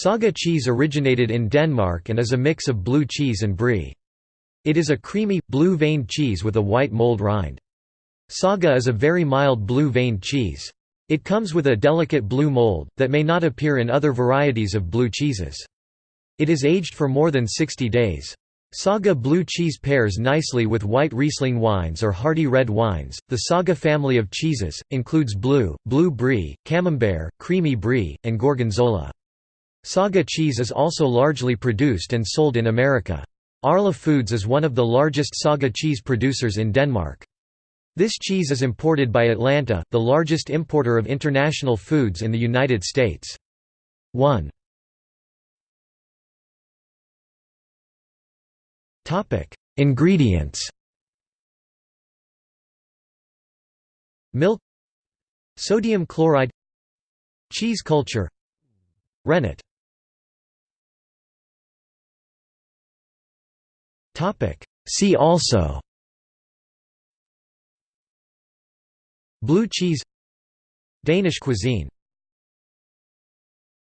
Saga cheese originated in Denmark and is a mix of blue cheese and brie. It is a creamy, blue-veined cheese with a white mold rind. Saga is a very mild blue-veined cheese. It comes with a delicate blue mold, that may not appear in other varieties of blue cheeses. It is aged for more than 60 days. Saga blue cheese pairs nicely with white Riesling wines or hearty red wines. The Saga family of cheeses includes blue, blue brie, camembert, creamy brie, and gorgonzola. Saga cheese is also largely produced and sold in America. Arla Foods is one of the largest Saga cheese producers in Denmark. This cheese is imported by Atalanta, the largest importer of international foods in the United States. 1. Ingredients Milk Sodium chloride Cheese culture Rennet See also. Blue cheese. Danish cuisine